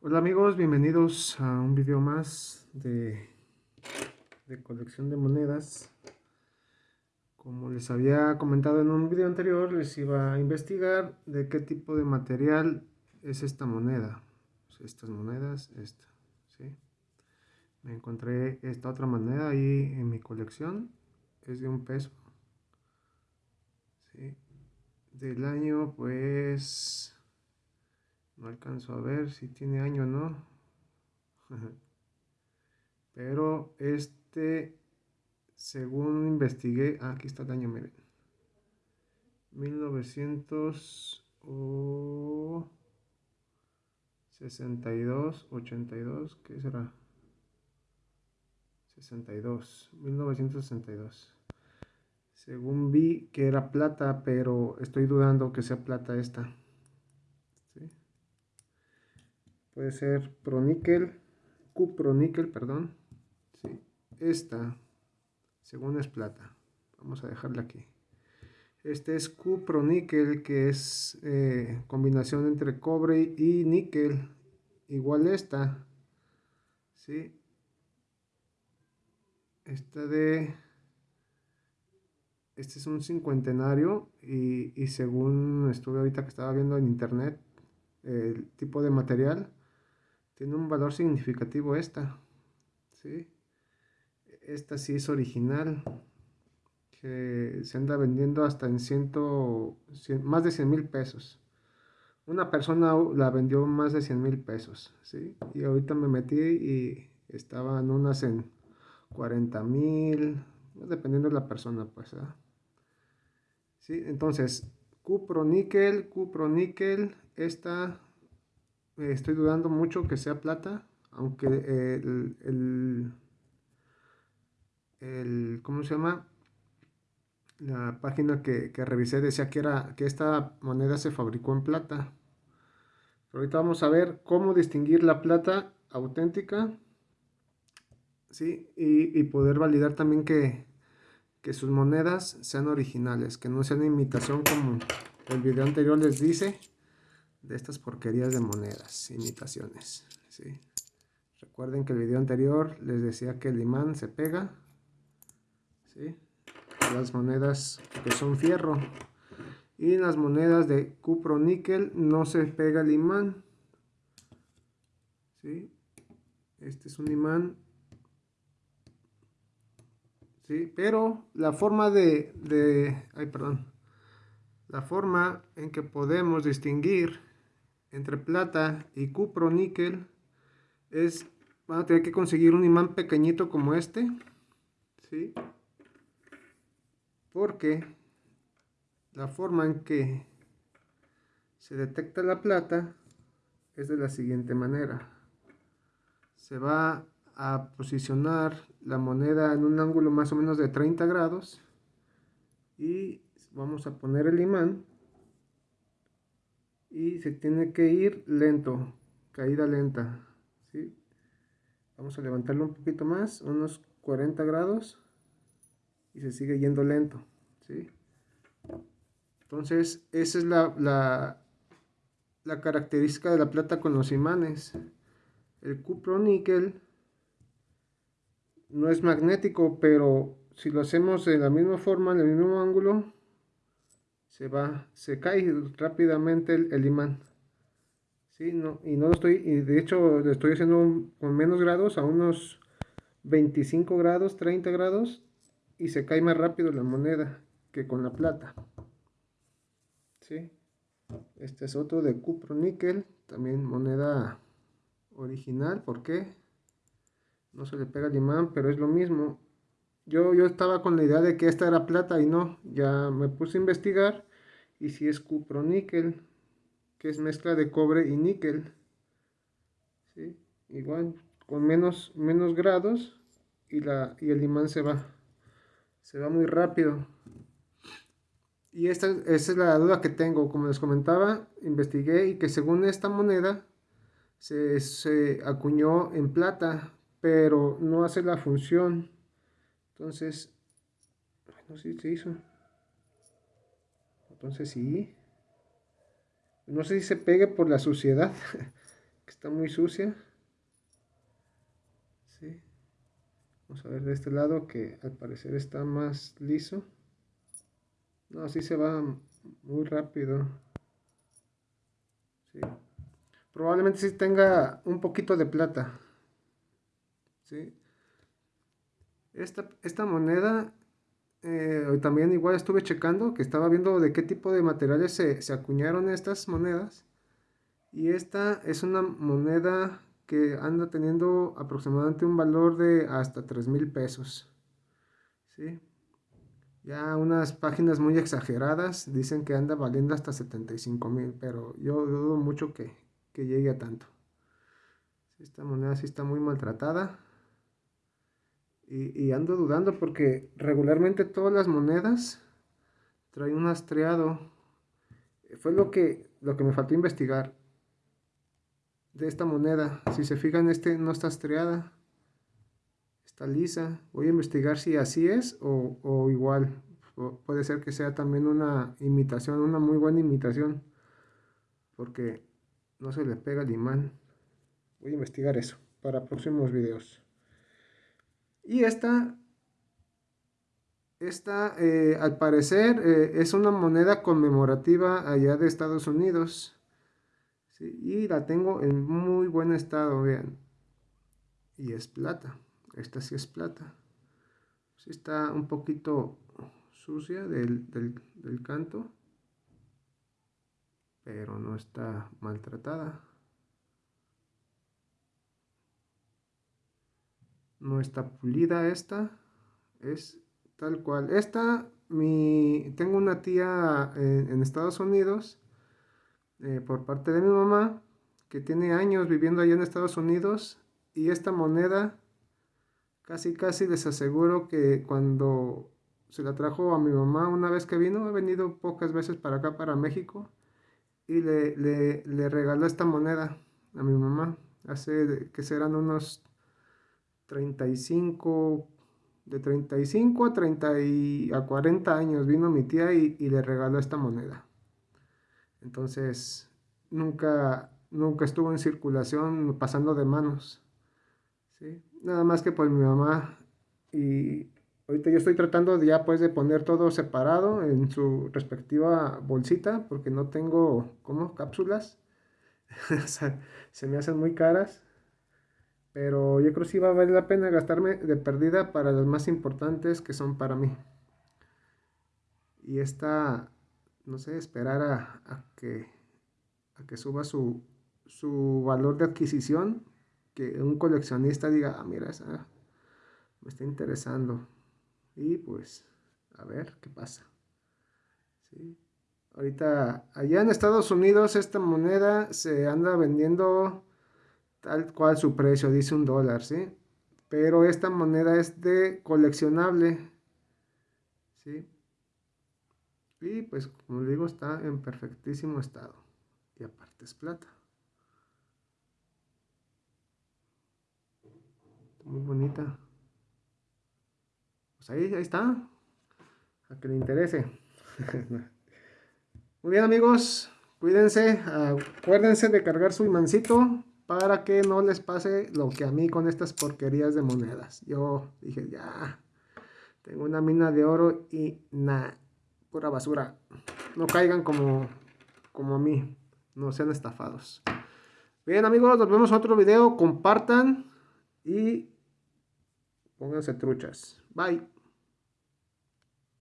Hola amigos, bienvenidos a un video más de, de, colección de monedas. Como les había comentado en un video anterior, les iba a investigar de qué tipo de material es esta moneda. Estas monedas, esta, ¿sí? Me encontré esta otra moneda ahí en mi colección, es de un peso. ¿sí? Del año, pues no alcanzo a ver si tiene año o no. Pero este, según investigué, ah, aquí está el año, miren. 1962, 82, ¿qué será? 62, 1962. Según vi que era plata, pero estoy dudando que sea plata esta. Puede ser proníquel, cuproníquel, perdón. Sí, esta, según es plata. Vamos a dejarla aquí. Este es cuproníquel, que es eh, combinación entre cobre y níquel. Igual esta. ¿sí? Esta de... Este es un cincuentenario y, y según estuve ahorita que estaba viendo en internet, el tipo de material tiene un valor significativo esta. ¿sí? Esta sí es original. Que se anda vendiendo hasta en ciento, más de 100 mil pesos. Una persona la vendió más de 100 mil pesos. ¿sí? Y ahorita me metí y estaban unas en 40 mil. Dependiendo de la persona, pues. ¿sí? Entonces, cupro níquel, cupro níquel. Esta estoy dudando mucho que sea plata, aunque el, el, el ¿cómo se llama? La página que, que, revisé decía que, era, que esta moneda se fabricó en plata. Pero ahorita vamos a ver cómo distinguir la plata auténtica. ¿sí? Y, y poder validar también que, que sus monedas sean originales, que no sean imitación como el video anterior les dice de estas porquerías de monedas, imitaciones. ¿sí? Recuerden que el video anterior les decía que el imán se pega. ¿sí? Las monedas que son fierro. Y las monedas de cupro níquel no se pega el imán. ¿sí? Este es un imán. ¿sí? Pero la forma de, de... Ay, perdón. La forma en que podemos distinguir entre plata y cupro níquel es, van a tener que conseguir un imán pequeñito como este, ¿sí? Porque la forma en que se detecta la plata es de la siguiente manera. Se va a posicionar la moneda en un ángulo más o menos de 30 grados y vamos a poner el imán y se tiene que ir lento, caída lenta. ¿sí? Vamos a levantarlo un poquito más, unos 40 grados y se sigue yendo lento. ¿sí? Entonces, esa es la, la, la, característica de la plata con los imanes. El cupro níquel no es magnético, pero si lo hacemos de la misma forma, en el mismo ángulo, se va, se cae rápidamente el, imán. ¿Sí? No, y no lo estoy, y de hecho lo estoy haciendo con menos grados, a unos 25 grados, 30 grados, y se cae más rápido la moneda que con la plata. ¿Sí? Este es otro de cupro níquel, también moneda original, ¿por qué? No se le pega el imán, pero es lo mismo. Yo, yo estaba con la idea de que esta era plata y no, ya me puse a investigar y si es cuproníquel, que es mezcla de cobre y níquel. ¿sí? Igual, con menos, menos grados y, la, y el imán se va, se va muy rápido. Y esta, es la duda que tengo, como les comentaba, investigué y que según esta moneda se, se acuñó en plata, pero no hace la función. Entonces, no sé si se hizo. Entonces sí. No sé si se pegue por la suciedad. que está muy sucia. Vamos a ver de este lado que al parecer está más liso. No, así se va muy rápido. Probablemente sí tenga un poquito de plata. Esta, esta moneda eh, también igual estuve checando que estaba viendo de qué tipo de materiales se, se acuñaron estas monedas. Y esta es una moneda que anda teniendo aproximadamente un valor de hasta 3 mil pesos. ¿sí? Ya unas páginas muy exageradas dicen que anda valiendo hasta 75 mil, pero yo dudo mucho que, llegue a tanto. Esta moneda sí está muy maltratada. Y, ando dudando porque regularmente todas las monedas traen un astreado. Fue lo que, lo que me faltó investigar de esta moneda. Si se fijan, este no está estriada. Está lisa. Voy a investigar si así es o, igual. puede ser que sea también una imitación, una muy buena imitación. Porque no se le pega el imán. Voy a investigar eso para próximos videos. Y esta, esta eh, al parecer eh, es una moneda conmemorativa allá de Estados Unidos y la tengo en muy buen estado, vean. Y es plata. Esta sí es plata. Sí está un poquito sucia del, del canto. Pero no está maltratada. No está pulida esta. Es tal cual. Esta, mi, tengo una tía en, Estados Unidos eh, por parte de mi mamá, que tiene años viviendo allá en Estados Unidos, y esta moneda casi casi les aseguro que cuando se la trajo a mi mamá una vez que vino, ha venido pocas veces para acá, para México, y le, le, regaló esta moneda a mi mamá, hace que serán unos 35, de 35 a 30 y a 40 años vino mi tía y le regaló esta moneda. Entonces, nunca, nunca estuvo en circulación pasando de manos. ¿sí? Nada más que pues mi mamá y ahorita yo estoy tratando ya pues de poner todo separado en su respectiva bolsita porque no tengo, ¿cómo? Cápsulas. se me hacen muy caras. Pero yo creo que sí va a valer la pena gastarme de perdida para las más importantes que son para mí. Y esta no sé, esperar a, que, a que suba su, su, valor de adquisición, que un coleccionista diga, ah, mira, esa me está interesando. Y pues, a ver qué pasa. Ahorita, allá en Estados Unidos, esta moneda se anda vendiendo tal cual su precio, dice un dólar, ¿sí? Pero esta moneda es de coleccionable, ¿sí? Y pues como digo está en perfectísimo estado. Y aparte es plata. Muy bonita. Pues ahí, ahí está. A que le interese. Muy bien amigos. Cuídense. Acuérdense de cargar su imancito para que no les pase lo que a mí con estas porquerías de monedas. Yo dije, ya, tengo una mina de oro y nada pura basura. No caigan como, como a mí. No sean estafados. Bien amigos, nos vemos en otro video. Compartan y pónganse truchas. Bye.